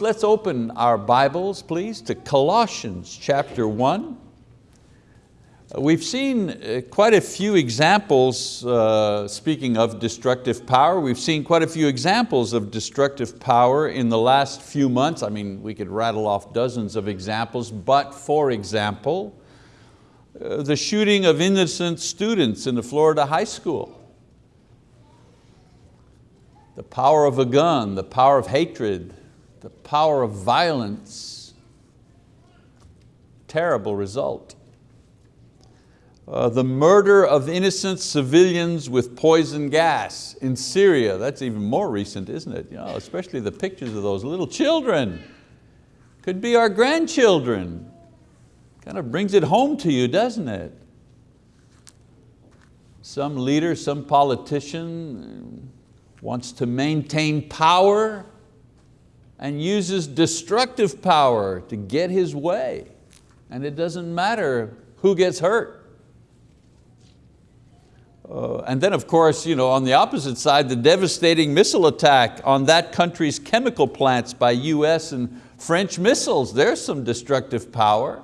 Let's open our Bibles, please, to Colossians chapter 1. Uh, we've seen uh, quite a few examples, uh, speaking of destructive power, we've seen quite a few examples of destructive power in the last few months. I mean, we could rattle off dozens of examples, but for example, uh, the shooting of innocent students in the Florida high school. The power of a gun, the power of hatred, the power of violence, terrible result. Uh, the murder of innocent civilians with poison gas in Syria, that's even more recent, isn't it? You know, especially the pictures of those little children. Could be our grandchildren. Kind of brings it home to you, doesn't it? Some leader, some politician wants to maintain power and uses destructive power to get his way. And it doesn't matter who gets hurt. Uh, and then of course, you know, on the opposite side, the devastating missile attack on that country's chemical plants by US and French missiles. There's some destructive power.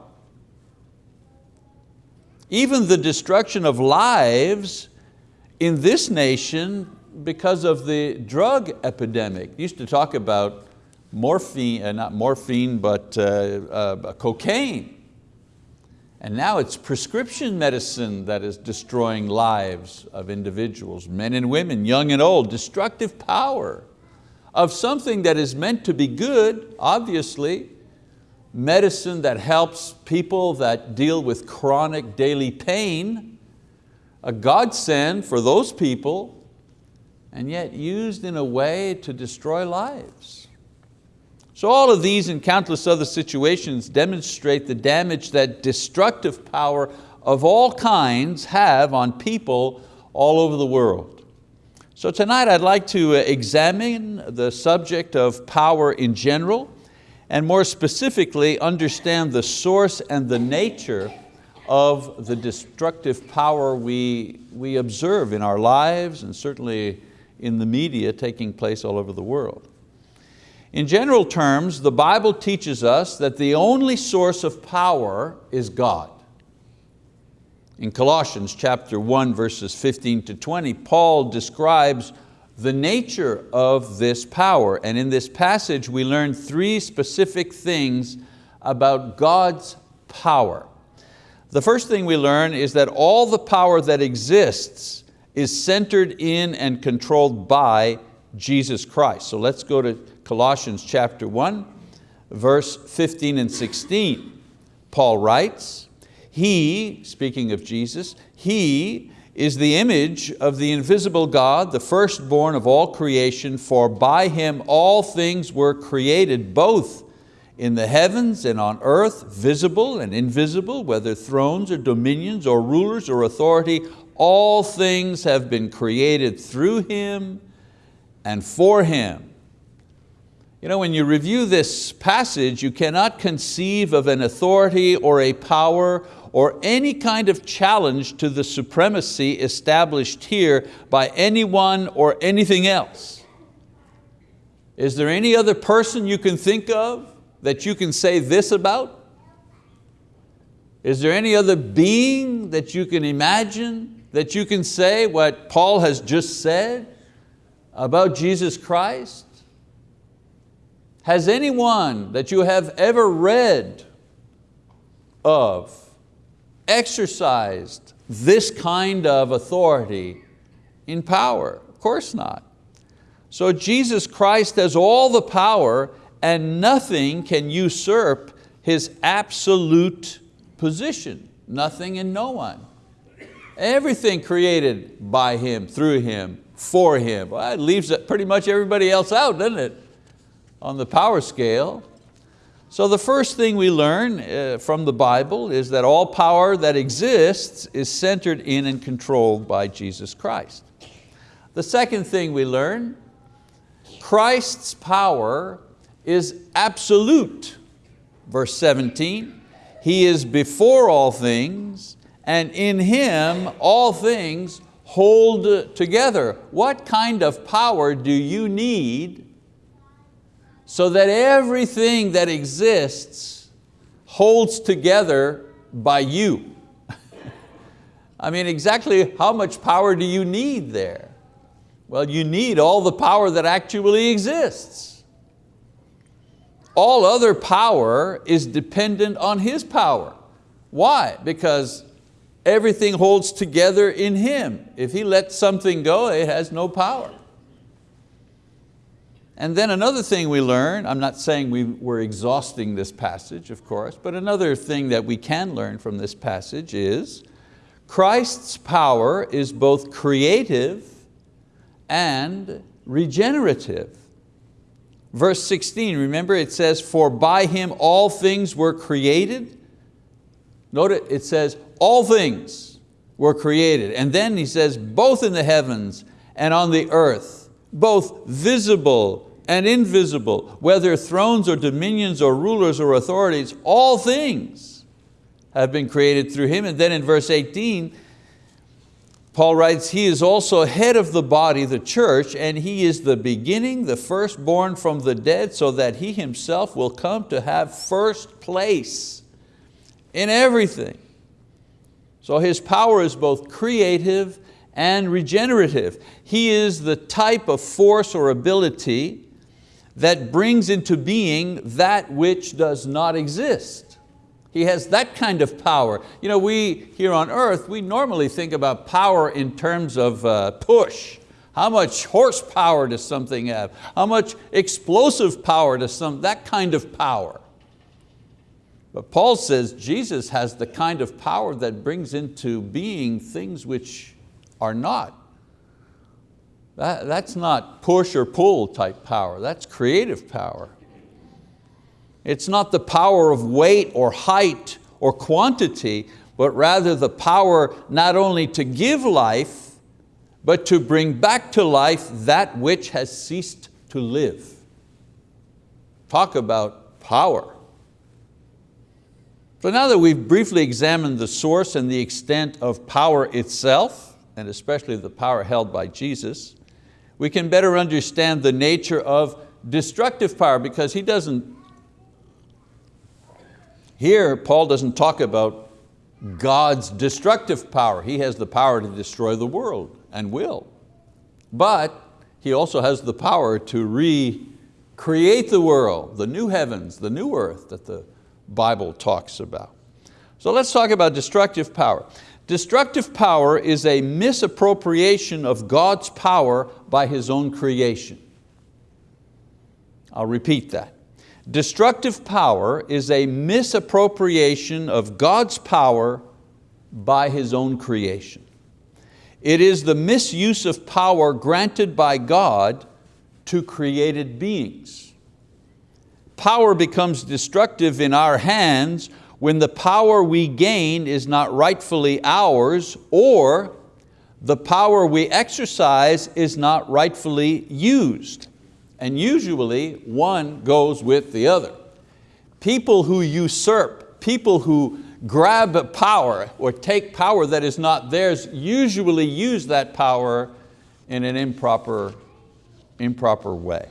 Even the destruction of lives in this nation because of the drug epidemic. used to talk about morphine, uh, not morphine, but uh, uh, cocaine. And now it's prescription medicine that is destroying lives of individuals, men and women, young and old, destructive power of something that is meant to be good, obviously, medicine that helps people that deal with chronic daily pain, a godsend for those people, and yet used in a way to destroy lives. So all of these and countless other situations demonstrate the damage that destructive power of all kinds have on people all over the world. So tonight I'd like to uh, examine the subject of power in general and more specifically understand the source and the nature of the destructive power we, we observe in our lives and certainly in the media taking place all over the world. In general terms, the Bible teaches us that the only source of power is God. In Colossians chapter 1, verses 15 to 20, Paul describes the nature of this power. And in this passage, we learn three specific things about God's power. The first thing we learn is that all the power that exists is centered in and controlled by Jesus Christ. So let's go to Colossians chapter 1, verse 15 and 16. Paul writes, He, speaking of Jesus, He is the image of the invisible God, the firstborn of all creation, for by Him all things were created, both in the heavens and on earth, visible and invisible, whether thrones or dominions or rulers or authority, all things have been created through Him and for Him you know, when you review this passage, you cannot conceive of an authority or a power or any kind of challenge to the supremacy established here by anyone or anything else. Is there any other person you can think of that you can say this about? Is there any other being that you can imagine that you can say what Paul has just said about Jesus Christ? Has anyone that you have ever read of exercised this kind of authority in power? Of course not. So Jesus Christ has all the power and nothing can usurp His absolute position. Nothing and no one. Everything created by Him, through Him, for Him. Well, it leaves pretty much everybody else out, doesn't it? On the power scale. So the first thing we learn uh, from the Bible is that all power that exists is centered in and controlled by Jesus Christ. The second thing we learn, Christ's power is absolute. Verse 17, He is before all things, and in Him all things hold together. What kind of power do you need so that everything that exists holds together by you. I mean, exactly how much power do you need there? Well, you need all the power that actually exists. All other power is dependent on His power. Why? Because everything holds together in Him. If He lets something go, it has no power. And then another thing we learn, I'm not saying we, we're exhausting this passage, of course, but another thing that we can learn from this passage is Christ's power is both creative and regenerative. Verse 16, remember it says, for by Him all things were created. Note it says, all things were created. And then he says, both in the heavens and on the earth, both visible and invisible, whether thrones or dominions or rulers or authorities, all things have been created through Him. And then in verse 18, Paul writes, He is also head of the body, the church, and He is the beginning, the firstborn from the dead, so that He Himself will come to have first place in everything. So His power is both creative and regenerative. He is the type of force or ability that brings into being that which does not exist. He has that kind of power. You know, we here on earth, we normally think about power in terms of uh, push. How much horsepower does something have? How much explosive power does some, that kind of power. But Paul says Jesus has the kind of power that brings into being things which are not. That, that's not push or pull type power, that's creative power. It's not the power of weight or height or quantity, but rather the power not only to give life, but to bring back to life that which has ceased to live. Talk about power. So now that we've briefly examined the source and the extent of power itself, and especially the power held by Jesus, we can better understand the nature of destructive power because he doesn't here, Paul doesn't talk about God's destructive power. He has the power to destroy the world and will. But He also has the power to recreate the world, the new heavens, the new earth that the Bible talks about. So let's talk about destructive power. Destructive power is a misappropriation of God's power by His own creation. I'll repeat that. Destructive power is a misappropriation of God's power by His own creation. It is the misuse of power granted by God to created beings. Power becomes destructive in our hands when the power we gain is not rightfully ours or the power we exercise is not rightfully used and usually one goes with the other. People who usurp, people who grab power or take power that is not theirs usually use that power in an improper, improper way.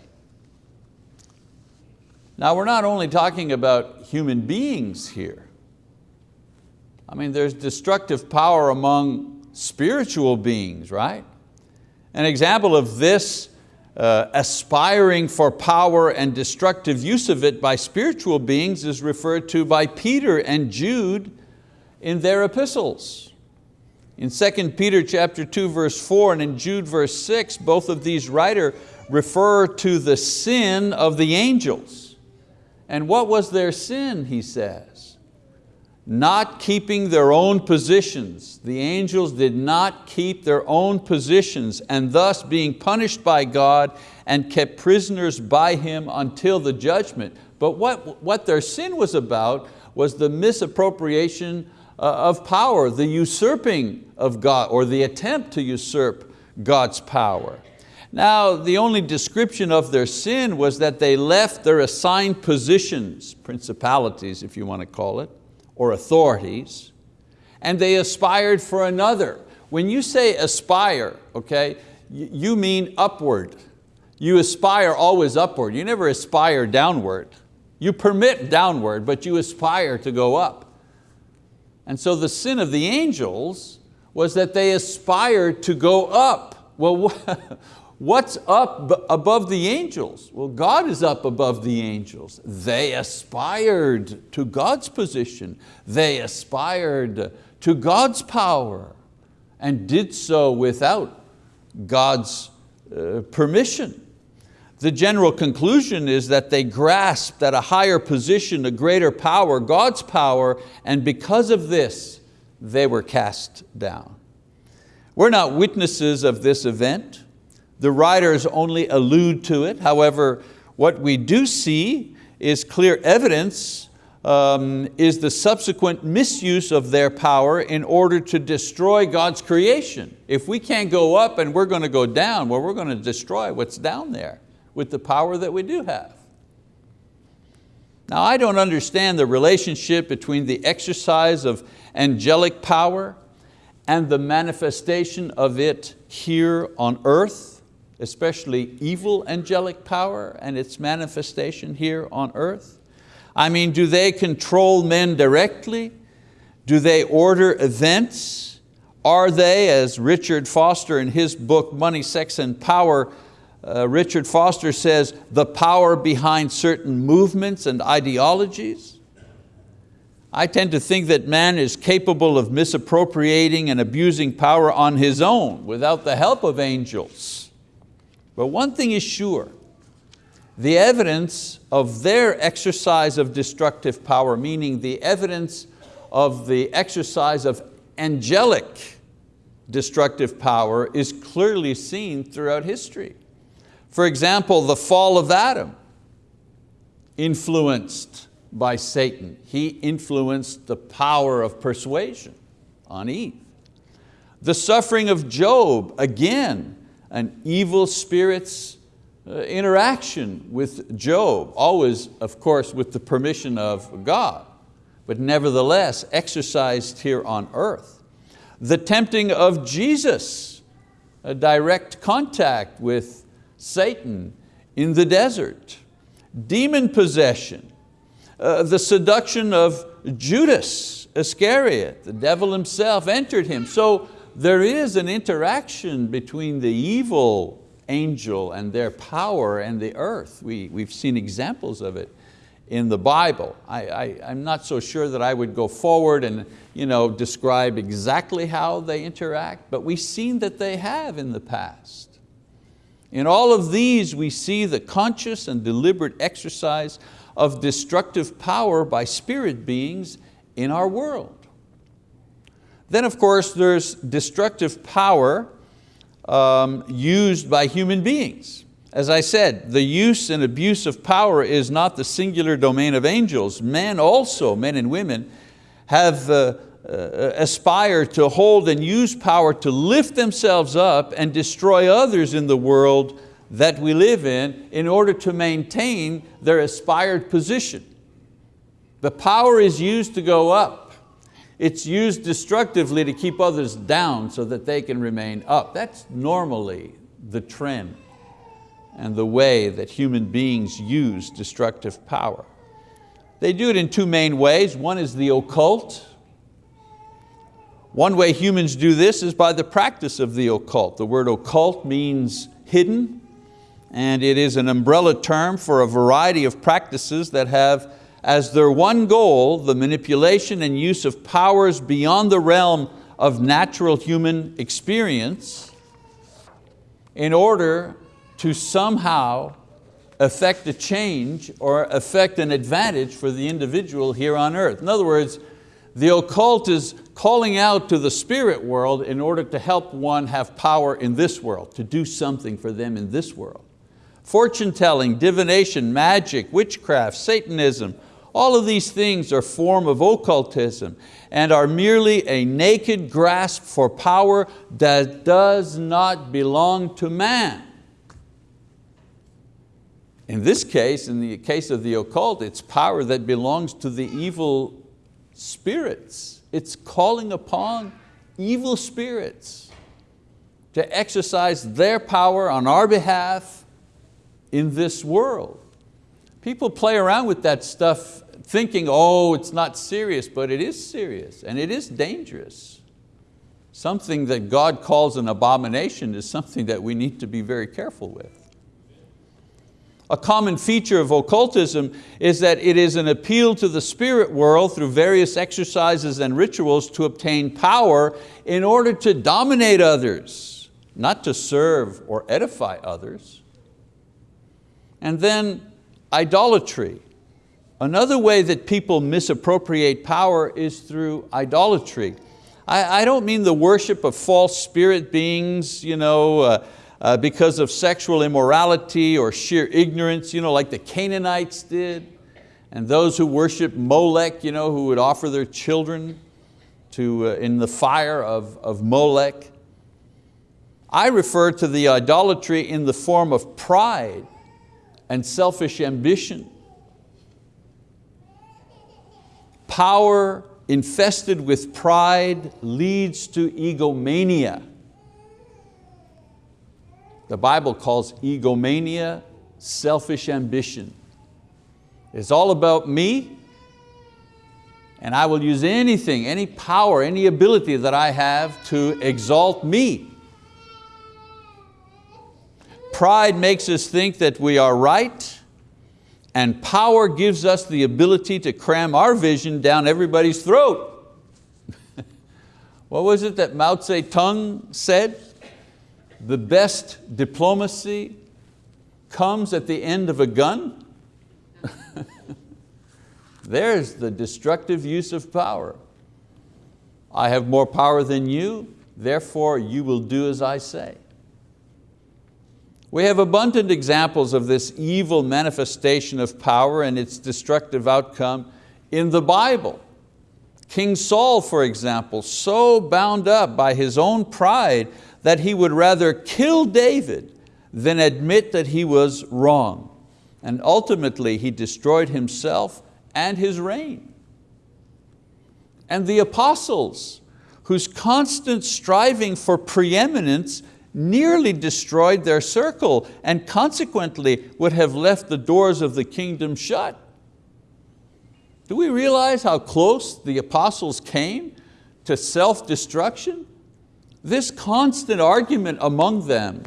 Now we're not only talking about human beings here. I mean, there's destructive power among spiritual beings, right? An example of this uh, aspiring for power and destructive use of it by spiritual beings is referred to by Peter and Jude in their epistles. In 2 Peter chapter 2 verse 4 and in Jude verse 6, both of these writers refer to the sin of the angels. And what was their sin, he says? not keeping their own positions. The angels did not keep their own positions and thus being punished by God and kept prisoners by Him until the judgment. But what, what their sin was about was the misappropriation uh, of power, the usurping of God, or the attempt to usurp God's power. Now, the only description of their sin was that they left their assigned positions, principalities if you want to call it, or authorities, and they aspired for another. When you say aspire, okay, you mean upward. you aspire always upward. You never aspire downward. You permit downward, but you aspire to go up. And so the sin of the angels was that they aspired to go up. Well, what's up above the angels? Well, God is up above the angels. They aspired to God's position. They aspired to God's power and did so without God's uh, permission. The general conclusion is that they grasped at a higher position, a greater power, God's power, and because of this, they were cast down. We're not witnesses of this event. The writers only allude to it. However, what we do see is clear evidence um, is the subsequent misuse of their power in order to destroy God's creation. If we can't go up and we're going to go down, well, we're going to destroy what's down there with the power that we do have. Now I don't understand the relationship between the exercise of angelic power and the manifestation of it here on earth, especially evil angelic power and its manifestation here on earth. I mean, do they control men directly? Do they order events? Are they, as Richard Foster in his book, Money, Sex and Power, uh, Richard Foster says, the power behind certain movements and ideologies. I tend to think that man is capable of misappropriating and abusing power on his own without the help of angels. But one thing is sure, the evidence of their exercise of destructive power, meaning the evidence of the exercise of angelic destructive power is clearly seen throughout history. For example, the fall of Adam, influenced by Satan. He influenced the power of persuasion on Eve. The suffering of Job, again, an evil spirit's uh, interaction with Job, always, of course, with the permission of God, but nevertheless exercised here on earth. The tempting of Jesus, a direct contact with Satan in the desert, demon possession, uh, the seduction of Judas Iscariot, the devil himself entered him. So there is an interaction between the evil angel and their power and the earth. We, we've seen examples of it in the Bible. I, am not so sure that I would go forward and you know, describe exactly how they interact, but we've seen that they have in the past. In all of these we see the conscious and deliberate exercise of destructive power by spirit beings in our world. Then of course there's destructive power um, used by human beings. As I said, the use and abuse of power is not the singular domain of angels. Men also, men and women, have uh, uh, aspire to hold and use power to lift themselves up and destroy others in the world that we live in in order to maintain their aspired position. The power is used to go up. It's used destructively to keep others down so that they can remain up. That's normally the trend and the way that human beings use destructive power. They do it in two main ways. One is the occult, one way humans do this is by the practice of the occult. The word occult means hidden, and it is an umbrella term for a variety of practices that have as their one goal the manipulation and use of powers beyond the realm of natural human experience in order to somehow affect a change or affect an advantage for the individual here on earth. In other words, the occult is calling out to the spirit world in order to help one have power in this world, to do something for them in this world. Fortune telling, divination, magic, witchcraft, Satanism, all of these things are form of occultism and are merely a naked grasp for power that does not belong to man. In this case, in the case of the occult, it's power that belongs to the evil spirits. It's calling upon evil spirits to exercise their power on our behalf in this world. People play around with that stuff thinking, oh, it's not serious, but it is serious and it is dangerous. Something that God calls an abomination is something that we need to be very careful with. A common feature of occultism is that it is an appeal to the spirit world through various exercises and rituals to obtain power in order to dominate others, not to serve or edify others. And then idolatry. Another way that people misappropriate power is through idolatry. I, I don't mean the worship of false spirit beings, you know, uh, uh, because of sexual immorality or sheer ignorance, you know, like the Canaanites did, and those who worship Molech, you know, who would offer their children to, uh, in the fire of, of Molech. I refer to the idolatry in the form of pride and selfish ambition. Power infested with pride leads to egomania. The Bible calls egomania selfish ambition. It's all about me and I will use anything, any power, any ability that I have to exalt me. Pride makes us think that we are right and power gives us the ability to cram our vision down everybody's throat. what was it that Mao Zedong said? the best diplomacy comes at the end of a gun? There's the destructive use of power. I have more power than you, therefore you will do as I say. We have abundant examples of this evil manifestation of power and its destructive outcome in the Bible. King Saul, for example, so bound up by his own pride that he would rather kill David than admit that he was wrong. And ultimately he destroyed himself and his reign. And the apostles, whose constant striving for preeminence nearly destroyed their circle and consequently would have left the doors of the kingdom shut. Do we realize how close the apostles came to self-destruction? This constant argument among them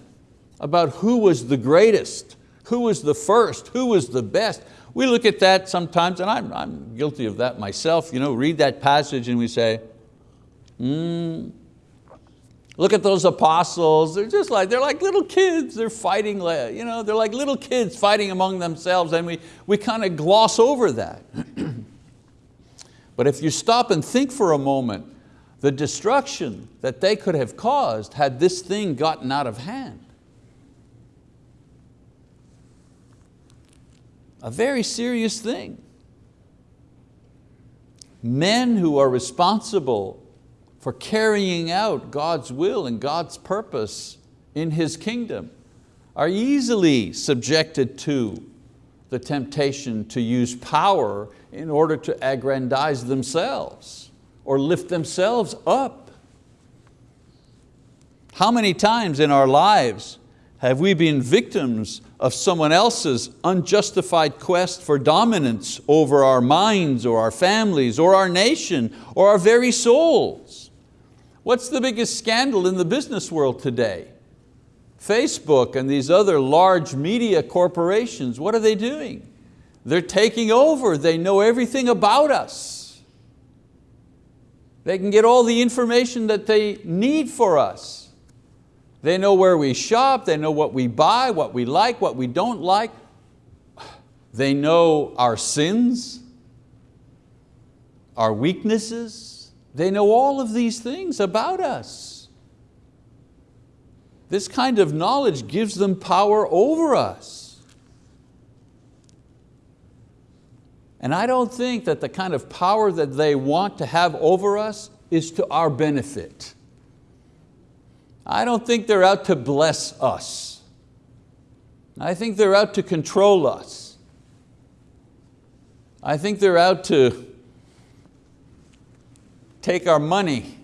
about who was the greatest, who was the first, who was the best. We look at that sometimes, and I'm, I'm guilty of that myself, you know, read that passage and we say, hmm, look at those apostles, they're just like, they're like little kids, they're fighting, you know, they're like little kids fighting among themselves and we, we kind of gloss over that. but if you stop and think for a moment, the destruction that they could have caused had this thing gotten out of hand. A very serious thing. Men who are responsible for carrying out God's will and God's purpose in His kingdom are easily subjected to the temptation to use power in order to aggrandize themselves or lift themselves up. How many times in our lives have we been victims of someone else's unjustified quest for dominance over our minds or our families or our nation or our very souls? What's the biggest scandal in the business world today? Facebook and these other large media corporations, what are they doing? They're taking over, they know everything about us. They can get all the information that they need for us. They know where we shop, they know what we buy, what we like, what we don't like. They know our sins, our weaknesses. They know all of these things about us. This kind of knowledge gives them power over us. And I don't think that the kind of power that they want to have over us is to our benefit. I don't think they're out to bless us. I think they're out to control us. I think they're out to take our money.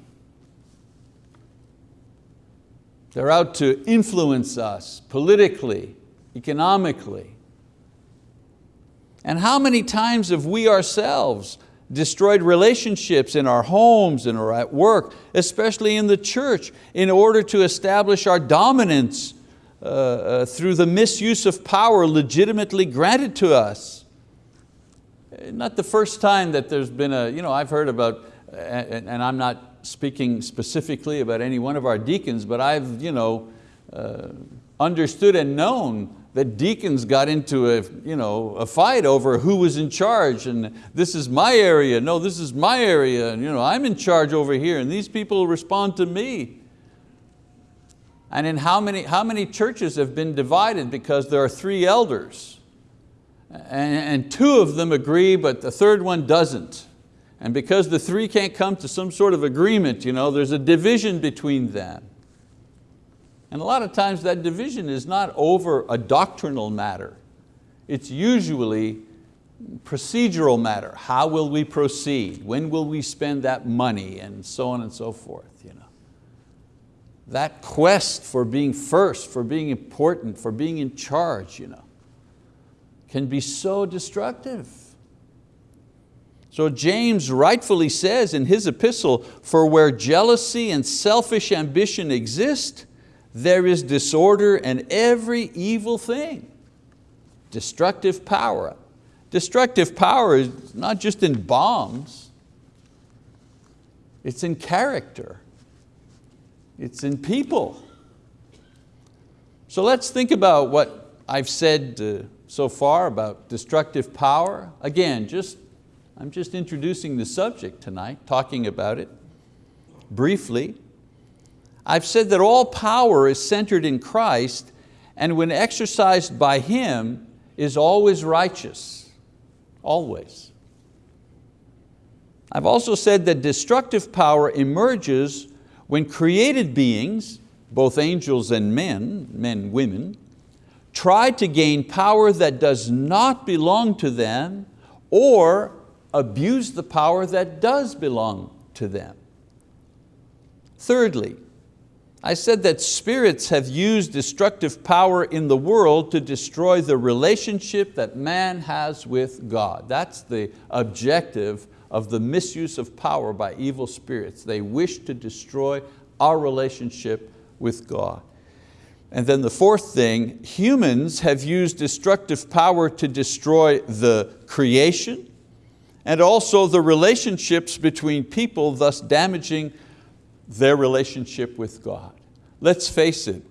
They're out to influence us politically, economically. And how many times have we ourselves destroyed relationships in our homes and at work, especially in the church, in order to establish our dominance uh, uh, through the misuse of power legitimately granted to us. Not the first time that there's been a, you know, I've heard about, and, and I'm not speaking specifically about any one of our deacons, but I've you know, uh, understood and known that deacons got into a, you know, a fight over who was in charge and this is my area, no this is my area, and you know, I'm in charge over here and these people respond to me. And in how many, how many churches have been divided because there are three elders and, and two of them agree but the third one doesn't. And because the three can't come to some sort of agreement, you know, there's a division between them. And a lot of times that division is not over a doctrinal matter. It's usually procedural matter. How will we proceed? When will we spend that money? And so on and so forth. You know. That quest for being first, for being important, for being in charge, you know, can be so destructive. So James rightfully says in his epistle, for where jealousy and selfish ambition exist, there is disorder and every evil thing. Destructive power. Destructive power is not just in bombs, it's in character. It's in people. So let's think about what I've said uh, so far about destructive power. Again, just I'm just introducing the subject tonight, talking about it briefly. I've said that all power is centered in Christ and when exercised by Him is always righteous, always. I've also said that destructive power emerges when created beings, both angels and men, men, women, try to gain power that does not belong to them or abuse the power that does belong to them. Thirdly, I said that spirits have used destructive power in the world to destroy the relationship that man has with God. That's the objective of the misuse of power by evil spirits. They wish to destroy our relationship with God. And then the fourth thing, humans have used destructive power to destroy the creation, and also the relationships between people, thus damaging their relationship with God. Let's face it,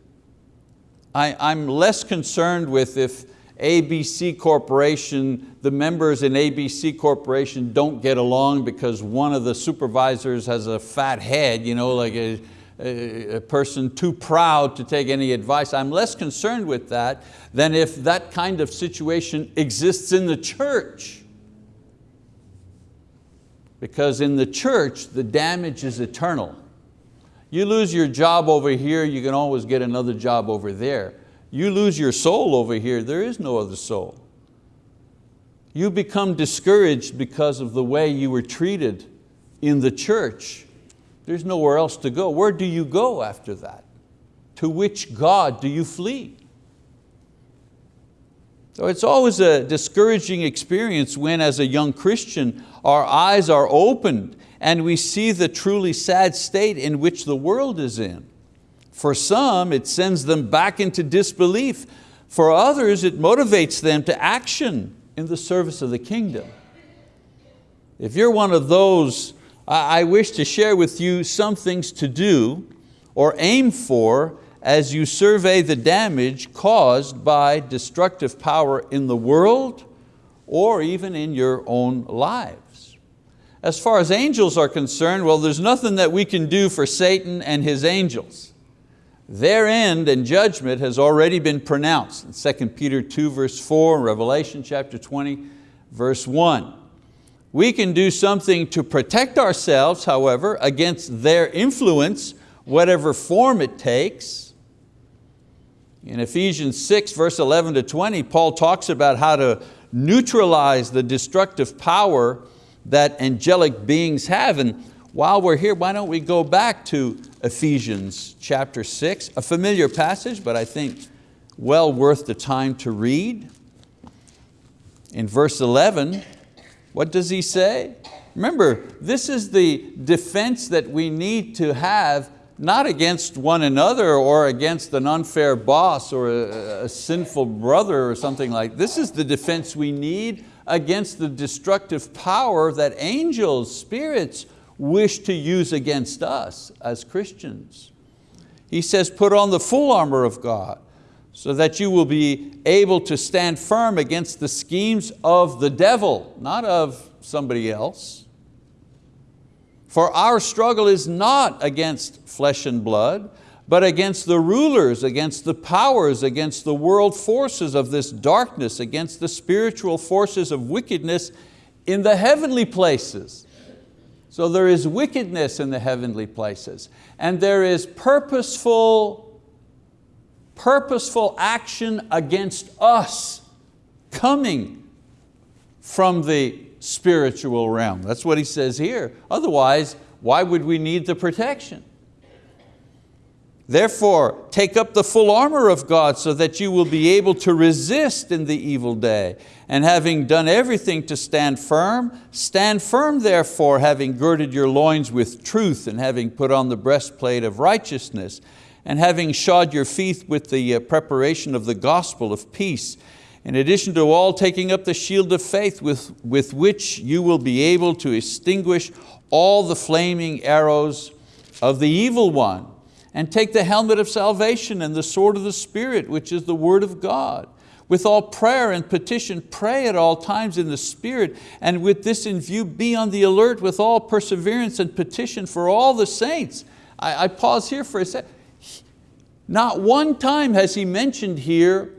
I, I'm less concerned with if ABC Corporation, the members in ABC Corporation don't get along because one of the supervisors has a fat head, you know, like a, a, a person too proud to take any advice. I'm less concerned with that than if that kind of situation exists in the church. Because in the church, the damage is eternal. You lose your job over here, you can always get another job over there. You lose your soul over here, there is no other soul. You become discouraged because of the way you were treated in the church. There's nowhere else to go. Where do you go after that? To which God do you flee? So it's always a discouraging experience when as a young Christian our eyes are opened and we see the truly sad state in which the world is in. For some it sends them back into disbelief. For others it motivates them to action in the service of the kingdom. If you're one of those, I wish to share with you some things to do or aim for as you survey the damage caused by destructive power in the world or even in your own lives. As far as angels are concerned, well, there's nothing that we can do for Satan and his angels. Their end and judgment has already been pronounced in 2 Peter 2 verse 4, Revelation chapter 20 verse 1. We can do something to protect ourselves, however, against their influence, whatever form it takes. In Ephesians 6, verse 11 to 20, Paul talks about how to neutralize the destructive power that angelic beings have. And while we're here, why don't we go back to Ephesians chapter 6, a familiar passage, but I think well worth the time to read. In verse 11, what does he say? Remember, this is the defense that we need to have not against one another or against an unfair boss or a, a, sinful brother or something like this is the defense we need against the destructive power that angels, spirits wish to use against us as Christians. He says, put on the full armor of God so that you will be able to stand firm against the schemes of the devil, not of somebody else. For our struggle is not against flesh and blood, but against the rulers, against the powers, against the world forces of this darkness, against the spiritual forces of wickedness in the heavenly places. So there is wickedness in the heavenly places, and there is purposeful, purposeful action against us coming from the spiritual realm. That's what he says here. Otherwise, why would we need the protection? Therefore, take up the full armor of God so that you will be able to resist in the evil day. And having done everything to stand firm, stand firm therefore, having girded your loins with truth and having put on the breastplate of righteousness and having shod your feet with the uh, preparation of the gospel of peace in addition to all taking up the shield of faith with, with which you will be able to extinguish all the flaming arrows of the evil one and take the helmet of salvation and the sword of the Spirit, which is the word of God. With all prayer and petition, pray at all times in the Spirit, and with this in view, be on the alert with all perseverance and petition for all the saints. I, I pause here for a second. Not one time has he mentioned here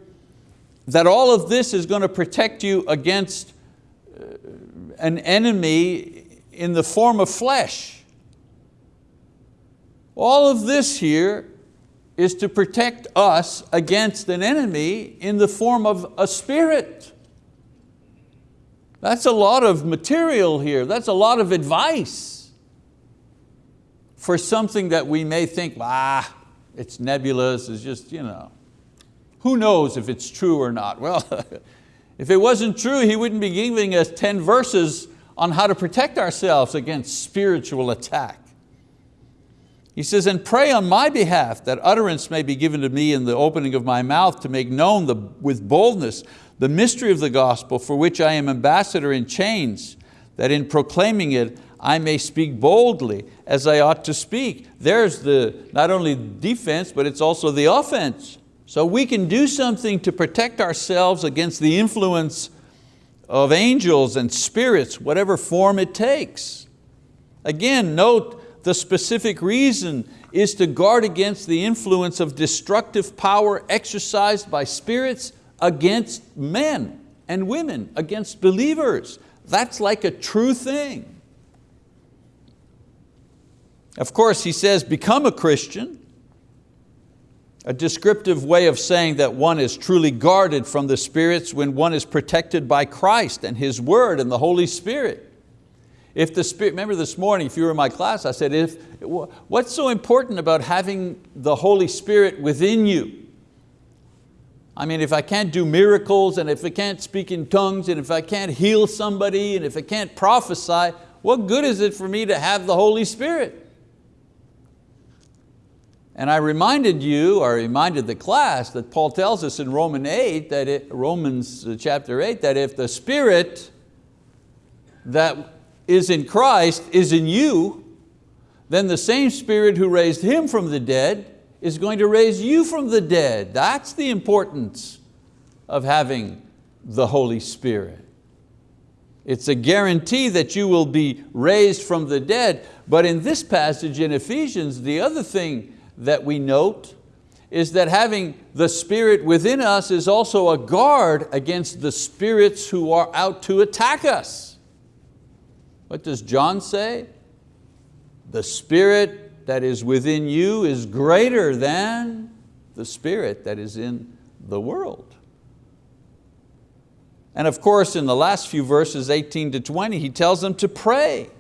that all of this is going to protect you against uh, an enemy in the form of flesh. All of this here is to protect us against an enemy in the form of a spirit. That's a lot of material here. That's a lot of advice for something that we may think, ah, it's nebulous, it's just, you know. Who knows if it's true or not? Well, if it wasn't true, he wouldn't be giving us 10 verses on how to protect ourselves against spiritual attack. He says, and pray on my behalf that utterance may be given to me in the opening of my mouth to make known the, with boldness the mystery of the gospel for which I am ambassador in chains, that in proclaiming it I may speak boldly as I ought to speak. There's the not only defense, but it's also the offense. So we can do something to protect ourselves against the influence of angels and spirits, whatever form it takes. Again, note the specific reason is to guard against the influence of destructive power exercised by spirits against men and women, against believers. That's like a true thing. Of course, he says, become a Christian, a descriptive way of saying that one is truly guarded from the spirits when one is protected by Christ and His word and the Holy Spirit. If the Spirit, remember this morning, if you were in my class, I said, if, what's so important about having the Holy Spirit within you? I mean, if I can't do miracles and if I can't speak in tongues and if I can't heal somebody and if I can't prophesy, what good is it for me to have the Holy Spirit? And I reminded you, or reminded the class, that Paul tells us in Romans 8, that it, Romans uh, chapter 8, that if the Spirit that is in Christ is in you, then the same Spirit who raised Him from the dead is going to raise you from the dead. That's the importance of having the Holy Spirit. It's a guarantee that you will be raised from the dead. But in this passage in Ephesians, the other thing that we note is that having the Spirit within us is also a guard against the spirits who are out to attack us. What does John say? The Spirit that is within you is greater than the Spirit that is in the world. And of course, in the last few verses, 18 to 20, he tells them to pray.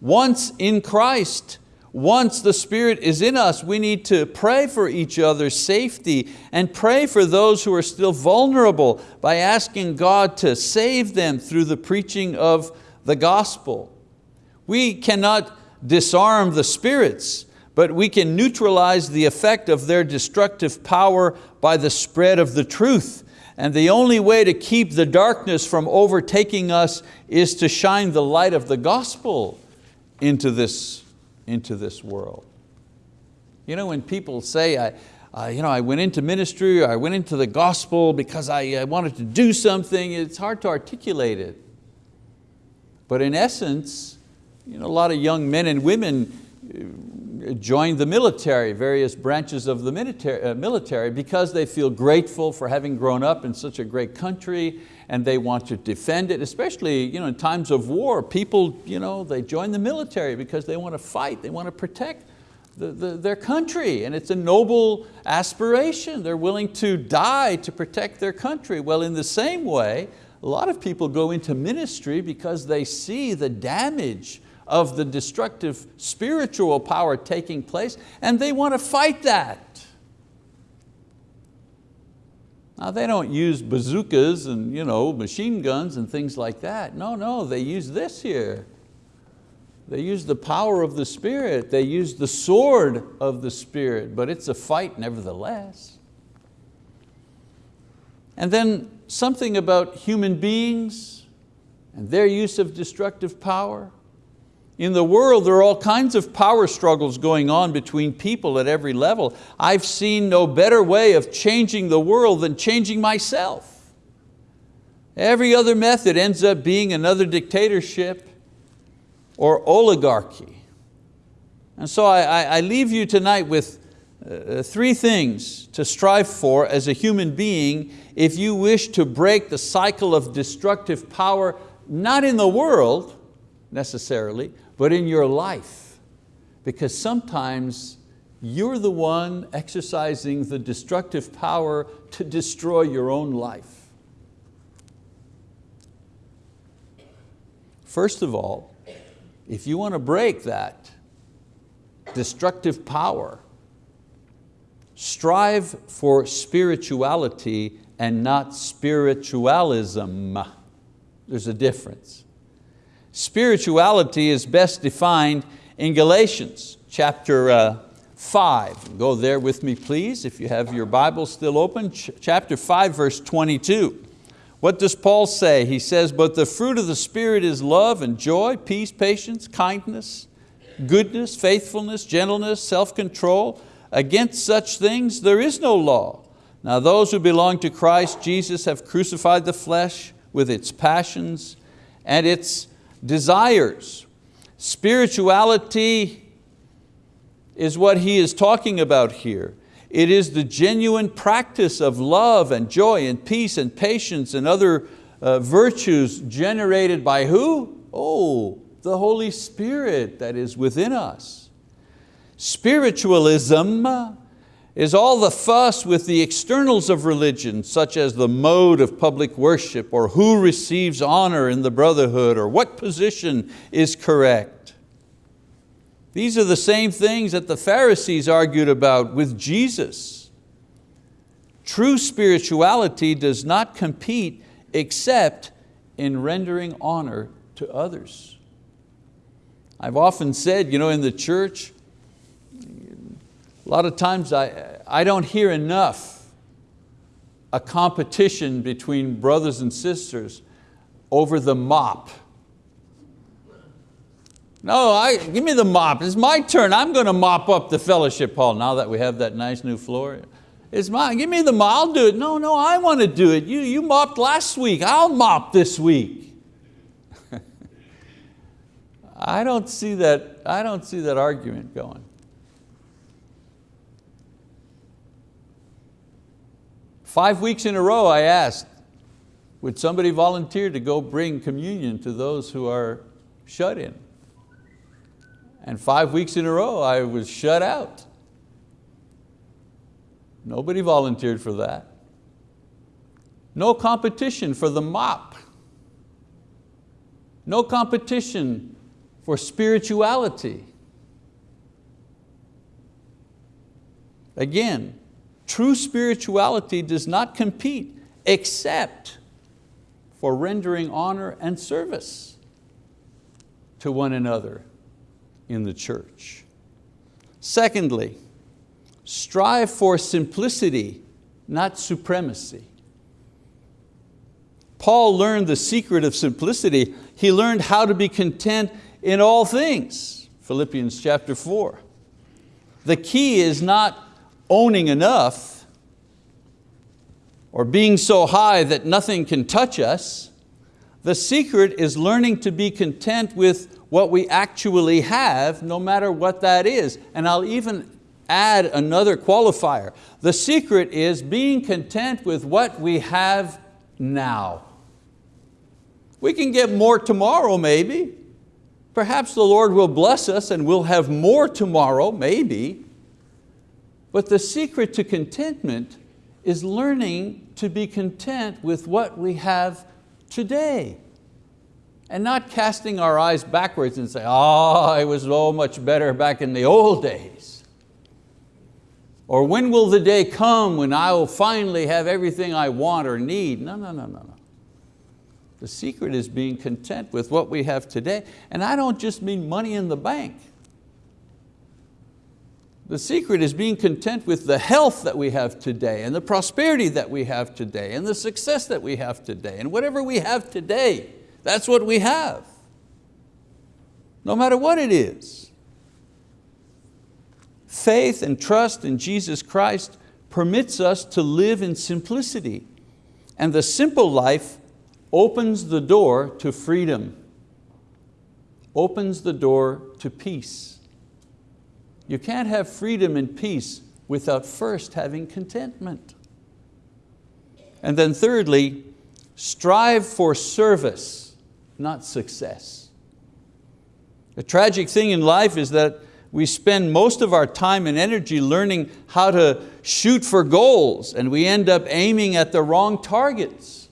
Once in Christ, once the Spirit is in us, we need to pray for each other's safety and pray for those who are still vulnerable by asking God to save them through the preaching of the gospel. We cannot disarm the spirits, but we can neutralize the effect of their destructive power by the spread of the truth. And the only way to keep the darkness from overtaking us is to shine the light of the gospel into this into this world. You know, when people say, I, uh, you know, I went into ministry I went into the gospel because I, I wanted to do something, it's hard to articulate it. But in essence, you know, a lot of young men and women uh, join the military, various branches of the military, uh, military because they feel grateful for having grown up in such a great country and they want to defend it, especially you know, in times of war. People, you know, they join the military because they want to fight, they want to protect the, the, their country, and it's a noble aspiration. They're willing to die to protect their country. Well, in the same way, a lot of people go into ministry because they see the damage of the destructive spiritual power taking place and they want to fight that. Now they don't use bazookas and you know, machine guns and things like that. No, no, they use this here. They use the power of the Spirit. They use the sword of the Spirit, but it's a fight nevertheless. And then something about human beings and their use of destructive power. In the world, there are all kinds of power struggles going on between people at every level. I've seen no better way of changing the world than changing myself. Every other method ends up being another dictatorship or oligarchy. And so I, I leave you tonight with uh, three things to strive for as a human being if you wish to break the cycle of destructive power, not in the world necessarily, but in your life. Because sometimes you're the one exercising the destructive power to destroy your own life. First of all, if you want to break that destructive power, strive for spirituality and not spiritualism. There's a difference. Spirituality is best defined in Galatians chapter uh, 5. Go there with me please if you have your Bible still open. Ch chapter 5 verse 22. What does Paul say? He says, but the fruit of the Spirit is love and joy, peace, patience, kindness, goodness, faithfulness, gentleness, self-control. Against such things there is no law. Now those who belong to Christ Jesus have crucified the flesh with its passions and its desires. Spirituality is what he is talking about here. It is the genuine practice of love and joy and peace and patience and other uh, virtues generated by who? Oh, the Holy Spirit that is within us. Spiritualism is all the fuss with the externals of religion, such as the mode of public worship, or who receives honor in the brotherhood, or what position is correct. These are the same things that the Pharisees argued about with Jesus. True spirituality does not compete except in rendering honor to others. I've often said, you know, in the church, a lot of times I, I don't hear enough a competition between brothers and sisters over the mop. No, I, give me the mop, it's my turn. I'm going to mop up the fellowship hall now that we have that nice new floor. It's mine, give me the mop, I'll do it. No, no, I want to do it. You, you mopped last week, I'll mop this week. I don't see that, I don't see that argument going. Five weeks in a row I asked, would somebody volunteer to go bring communion to those who are shut in? And five weeks in a row I was shut out. Nobody volunteered for that. No competition for the mop. No competition for spirituality. Again, true spirituality does not compete except for rendering honor and service to one another in the church. Secondly, strive for simplicity, not supremacy. Paul learned the secret of simplicity. He learned how to be content in all things, Philippians chapter four. The key is not owning enough or being so high that nothing can touch us. The secret is learning to be content with what we actually have, no matter what that is. And I'll even add another qualifier. The secret is being content with what we have now. We can get more tomorrow maybe. Perhaps the Lord will bless us and we'll have more tomorrow, maybe. But the secret to contentment is learning to be content with what we have today and not casting our eyes backwards and say, ah, oh, it was so much better back in the old days. Or when will the day come when I will finally have everything I want or need? No, no, no, no, no. The secret is being content with what we have today. And I don't just mean money in the bank. The secret is being content with the health that we have today and the prosperity that we have today and the success that we have today and whatever we have today. That's what we have, no matter what it is. Faith and trust in Jesus Christ permits us to live in simplicity and the simple life opens the door to freedom, opens the door to peace. You can't have freedom and peace without first having contentment. And then thirdly, strive for service not success. The tragic thing in life is that we spend most of our time and energy learning how to shoot for goals and we end up aiming at the wrong targets.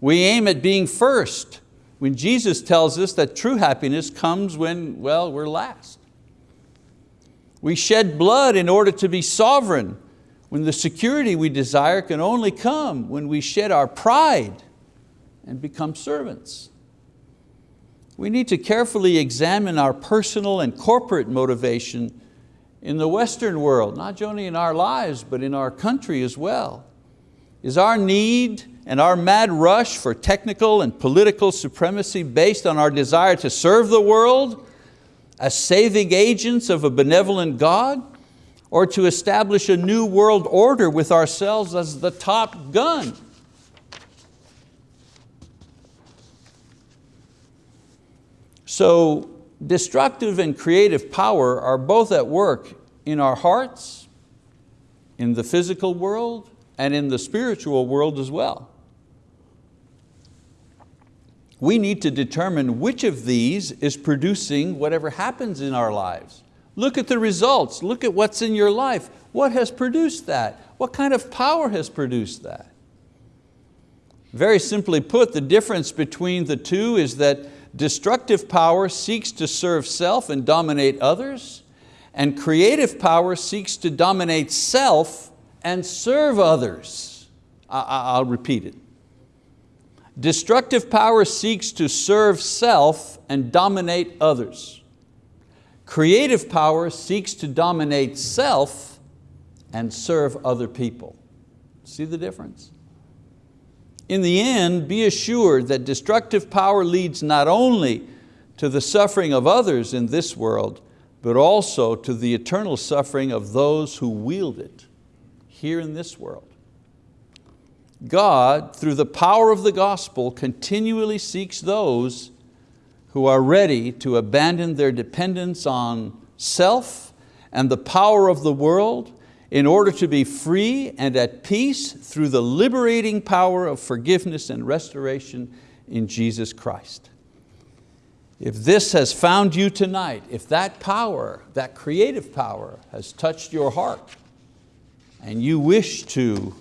We aim at being first when Jesus tells us that true happiness comes when, well, we're last. We shed blood in order to be sovereign when the security we desire can only come when we shed our pride and become servants. We need to carefully examine our personal and corporate motivation in the Western world, not only in our lives, but in our country as well. Is our need and our mad rush for technical and political supremacy based on our desire to serve the world as saving agents of a benevolent God or to establish a new world order with ourselves as the top gun? So destructive and creative power are both at work in our hearts, in the physical world, and in the spiritual world as well. We need to determine which of these is producing whatever happens in our lives. Look at the results, look at what's in your life. What has produced that? What kind of power has produced that? Very simply put, the difference between the two is that Destructive power seeks to serve self and dominate others, and creative power seeks to dominate self and serve others. I'll repeat it. Destructive power seeks to serve self and dominate others. Creative power seeks to dominate self and serve other people. See the difference? In the end, be assured that destructive power leads not only to the suffering of others in this world, but also to the eternal suffering of those who wield it here in this world. God, through the power of the gospel, continually seeks those who are ready to abandon their dependence on self and the power of the world in order to be free and at peace through the liberating power of forgiveness and restoration in Jesus Christ. If this has found you tonight, if that power, that creative power has touched your heart and you wish to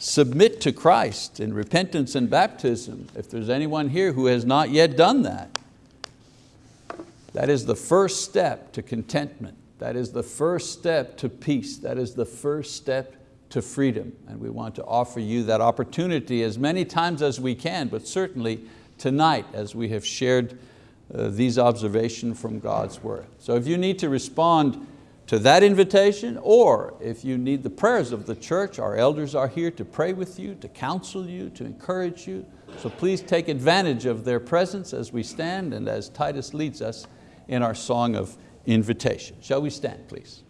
submit to Christ in repentance and baptism, if there's anyone here who has not yet done that, that is the first step to contentment That is the first step to peace. That is the first step to freedom. And we want to offer you that opportunity as many times as we can, but certainly tonight as we have shared uh, these observations from God's word. So if you need to respond to that invitation, or if you need the prayers of the church, our elders are here to pray with you, to counsel you, to encourage you. So please take advantage of their presence as we stand and as Titus leads us in our song of invitation. Shall we stand, please?